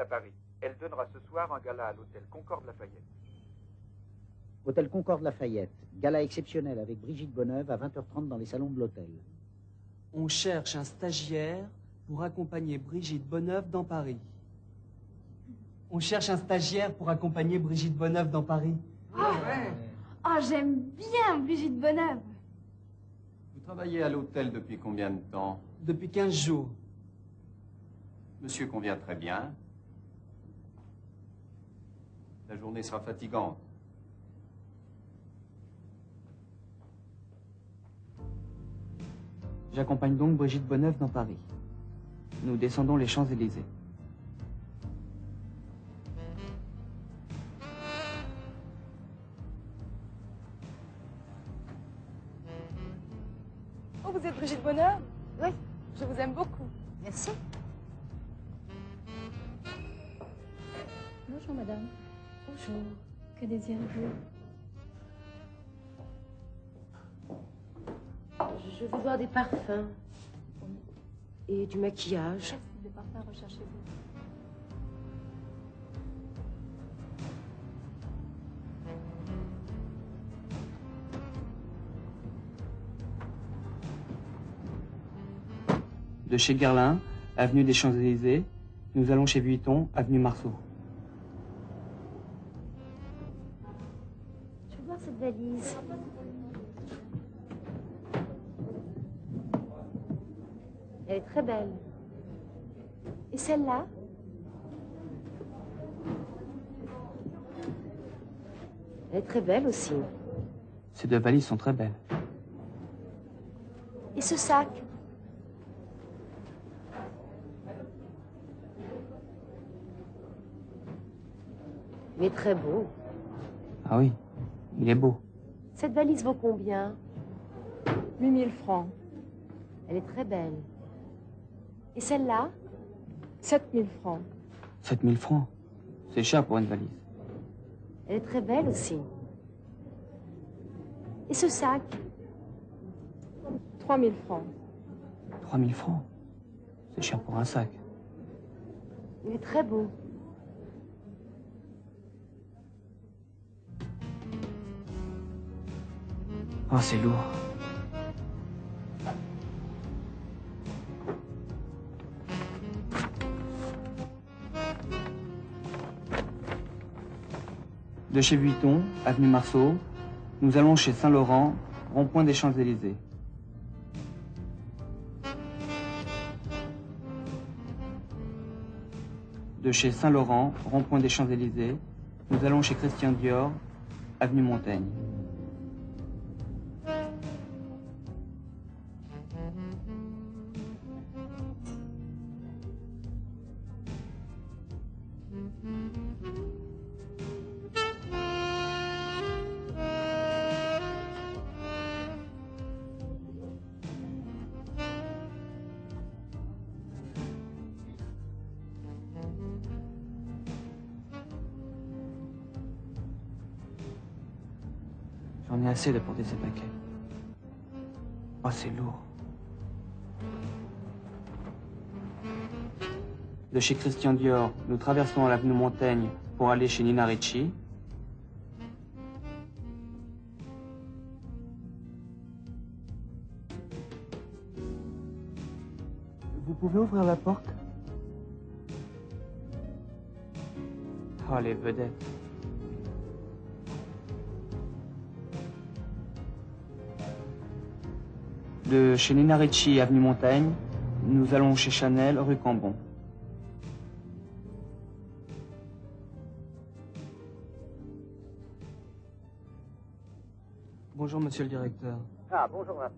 À Paris. Elle donnera ce soir un gala à l'hôtel Concorde Lafayette. Hôtel Concorde Lafayette. Gala exceptionnel avec Brigitte Bonneuve à 20h30 dans les salons de l'hôtel. On cherche un stagiaire pour accompagner Brigitte Bonneuve dans Paris. On cherche un stagiaire pour accompagner Brigitte Bonneuve dans Paris. Oh, j'aime bien Brigitte Bonneuve. Vous travaillez à l'hôtel depuis combien de temps? Depuis 15 jours. Monsieur convient très bien. La journée sera fatigante. J'accompagne donc Brigitte Bonneuve dans Paris. Nous descendons les Champs-Élysées. Oh, vous êtes Brigitte Bonheur Oui. Je vous aime beaucoup. Merci. Bonjour, madame. Bonjour. Que désirez-vous Je, je veux voir des parfums. Et du maquillage. De parfum recherchez-vous De chez Guerlain, avenue des Champs-Élysées, nous allons chez Vuitton, avenue Marceau. Valise. Elle est très belle. Et celle-là? Elle est très belle aussi. Ces deux valises sont très belles. Et ce sac? Est très beau. Ah oui, il est beau. Cette valise vaut combien? 8000 francs. Elle est très belle. Et celle-là? 7000 francs. 7000 francs? C'est cher pour une valise. Elle est très belle aussi. Et ce sac? 3000 francs. 3000 francs? C'est cher pour un sac. Il est très beau. Oh, c'est lourd. De chez Vuitton, avenue Marceau, nous allons chez Saint-Laurent, rond-point des Champs-Élysées. De chez Saint-Laurent, rond-point des Champs-Élysées, nous allons chez Christian Dior, avenue Montaigne. J'en ai assez de porter ces paquets. Oh, c'est lourd. De chez Christian Dior, nous traversons l'avenue Montaigne pour aller chez Nina Ricci. Vous pouvez ouvrir la porte? Oh, les vedettes. De chez Nina Ricci, avenue Montaigne, nous allons chez Chanel, rue Cambon. Bonjour, monsieur le directeur. Ah, bonjour, Vincent.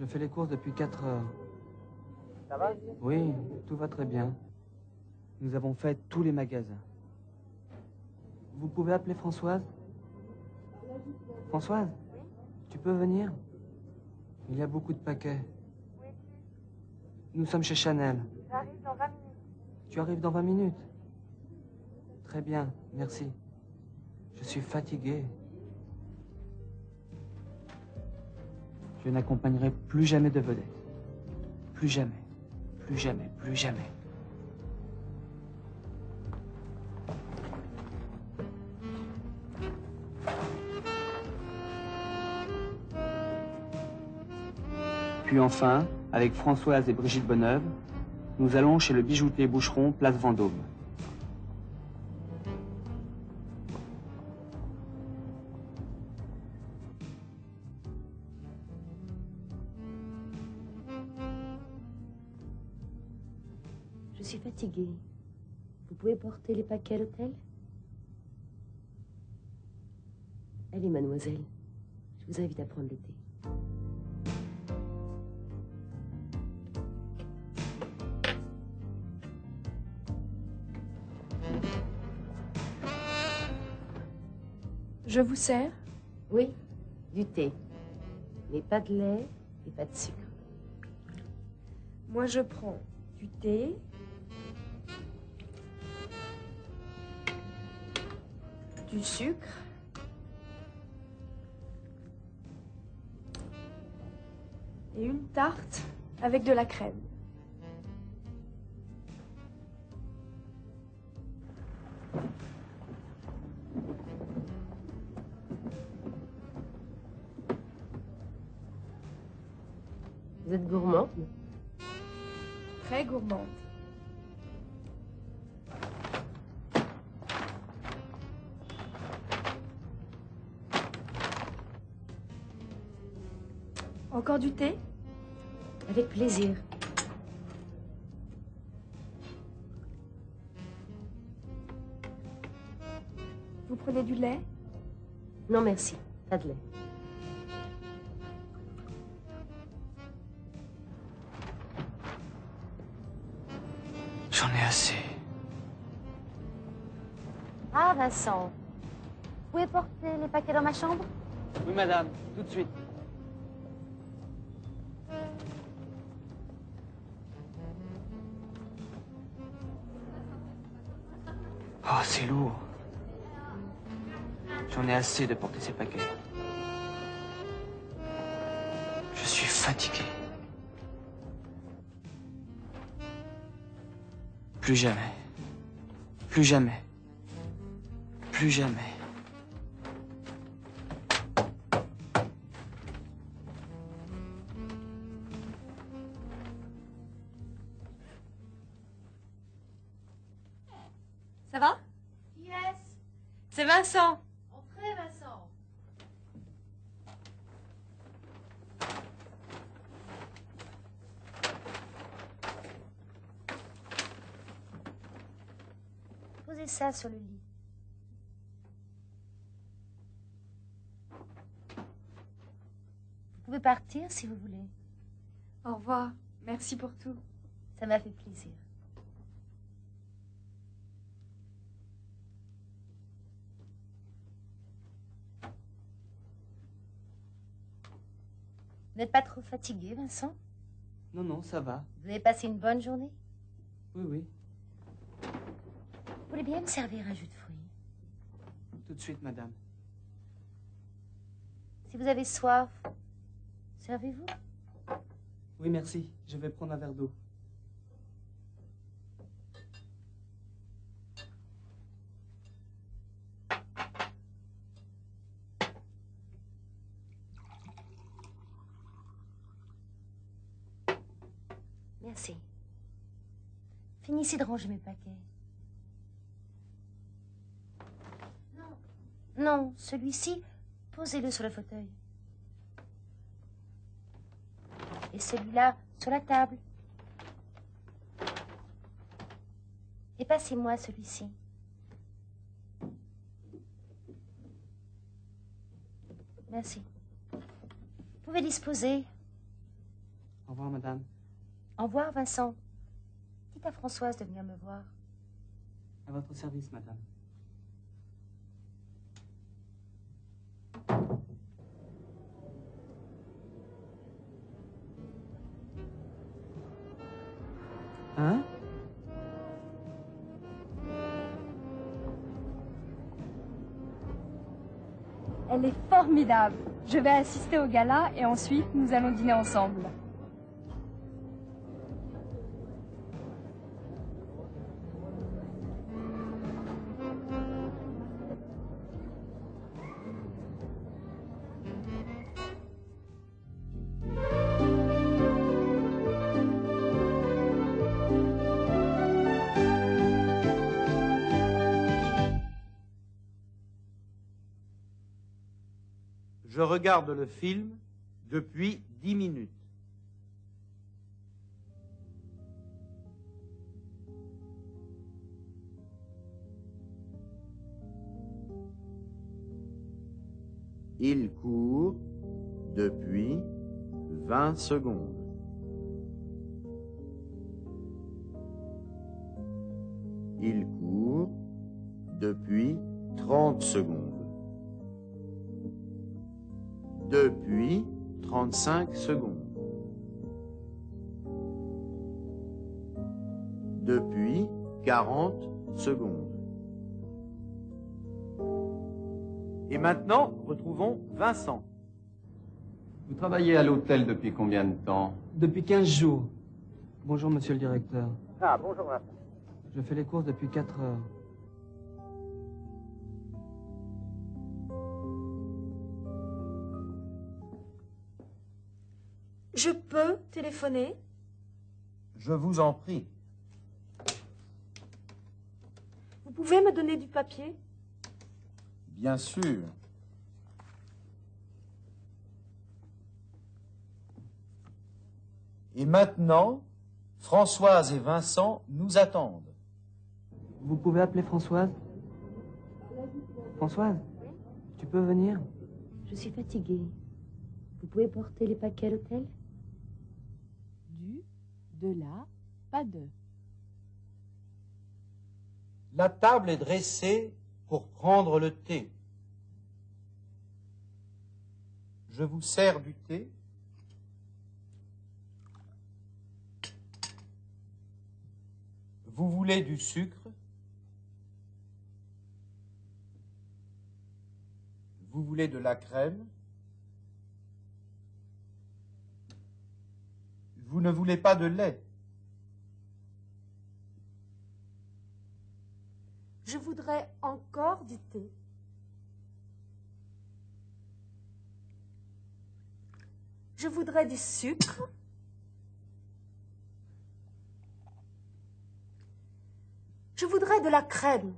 Je fais les courses depuis 4 heures. Ça va? Oui, tout va très bien. Nous avons fait tous les magasins. Vous pouvez appeler Françoise? Françoise? Tu peux venir? Il y a beaucoup de paquets. Nous sommes chez Chanel. J'arrive dans 20 minutes. Tu arrives dans 20 minutes Très bien, merci. Je suis fatigué. Je n'accompagnerai plus jamais de vedette. Plus jamais. Plus jamais. Plus jamais. Puis enfin, avec Françoise et Brigitte Bonneuve, nous allons chez le bijoutier Boucheron, place Vendôme. Je suis fatiguée. Vous pouvez porter les paquets à l'hôtel? Allez, mademoiselle. Je vous invite à prendre le thé. Je vous sers Oui, du thé. Mais pas de lait et pas de sucre. Moi, je prends du thé. Du sucre. Et une tarte avec de la crème. Êtes gourmande Très gourmande. Encore du thé? Avec plaisir. Vous prenez du lait? Non, merci. Pas de lait. Vous pouvez porter les paquets dans ma chambre? Oui, madame, tout de suite. Oh, c'est lourd. J'en ai assez de porter ces paquets. Je suis fatigué. Plus jamais. Plus jamais. Plus jamais. Ça va? Yes. C'est Vincent. Entrez, Vincent. Posez ça sur le lit. Vous pouvez partir si vous voulez. Au revoir. Merci pour tout. Ça m'a fait plaisir. Vous n'êtes pas trop fatigué, Vincent? Non, non, ça va. Vous avez passé une bonne journée? Oui, oui. Vous voulez bien me servir un jus de fruits? Tout de suite, madame. Si vous avez soif, servez-vous? Oui, merci. Je vais prendre un verre d'eau. Merci. Finissez de ranger mes paquets. Non. Non, celui-ci, posez-le sur le fauteuil. Et celui-là, sur la table. Et passez-moi celui-ci. Merci. Vous pouvez disposer. Au revoir, madame. Au revoir, Vincent. Dites à Françoise de venir me voir. À votre service, madame. Hein? Elle est formidable. Je vais assister au gala et ensuite nous allons dîner ensemble. Je regarde le film depuis dix minutes. Il court depuis 20 secondes. Il court depuis 30 secondes. Depuis 35 secondes. Depuis 40 secondes. Et maintenant, retrouvons Vincent. Vous travaillez à l'hôtel depuis combien de temps? Depuis 15 jours. Bonjour, monsieur le directeur. Ah, bonjour Vincent. Je fais les courses depuis 4 heures. Je peux téléphoner? Je vous en prie. Vous pouvez me donner du papier? Bien sûr. Et maintenant, Françoise et Vincent nous attendent. Vous pouvez appeler Françoise? Françoise? Tu peux venir? Je suis fatiguée. Vous pouvez porter les paquets à l'hôtel? De la, pas de. La table est dressée pour prendre le thé. Je vous sers du thé. Vous voulez du sucre Vous voulez de la crème Vous ne voulez pas de lait Je voudrais encore du thé. Je voudrais du sucre. Je voudrais de la crème.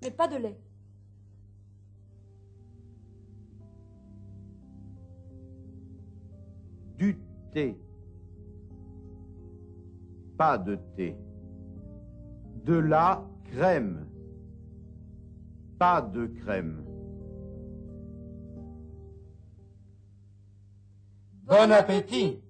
Mais pas de lait. Du thé. Pas de thé. De la crème. Pas de crème. Bon appétit